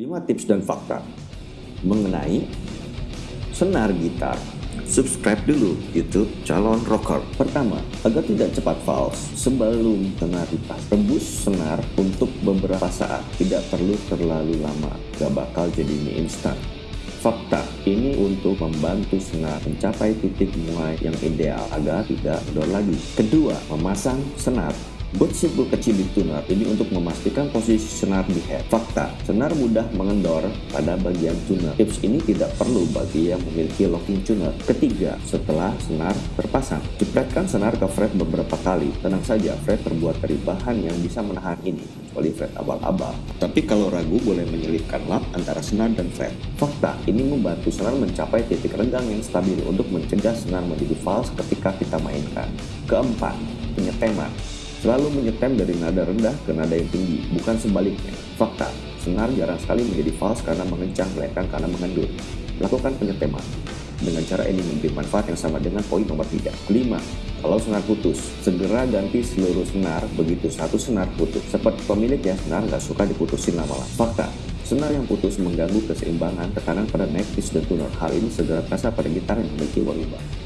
5 tips dan fakta mengenai senar gitar. Subscribe dulu YouTube Calon Rocker. Pertama, agar tidak cepat false, sebelum senar dipas, rebus senar untuk beberapa saat. Tidak perlu terlalu lama, gak bakal jadi mie instan. Fakta, ini untuk membantu senar mencapai titik mulai yang ideal agar tidak kendor lagi. Kedua, memasang senar Buat simpul kecil di tuner ini untuk memastikan posisi senar di head. Fakta, senar mudah mengendor pada bagian tuner. Tips ini tidak perlu bagi yang memiliki locking tuner. Ketiga, setelah senar terpasang, jepretkan senar ke fret beberapa kali. Tenang saja, fret terbuat dari bahan yang bisa menahan ini, kecuali fret abal-abal. Tapi kalau ragu, boleh menyelipkan lap antara senar dan fret. Fakta, ini membantu senar mencapai titik renggang yang stabil untuk mencegah senar menjadi false ketika kita mainkan. Keempat, penyeteman. Selalu menyetem dari nada rendah ke nada yang tinggi, bukan sebaliknya. Fakta, senar jarang sekali menjadi false karena mengencang, melainkan karena mengendur. Lakukan penyeteman. Dengan cara ini memberi manfaat yang sama dengan poin nomor 3. 5. Kalau senar putus, segera ganti seluruh senar begitu satu senar putus. Seperti pemilik ya, senar nggak suka diputusin lama-lama. Fakta, senar yang putus mengganggu keseimbangan tekanan pada neck, dan tuner. Hal ini segera terasa pada gitar yang memiliki volume.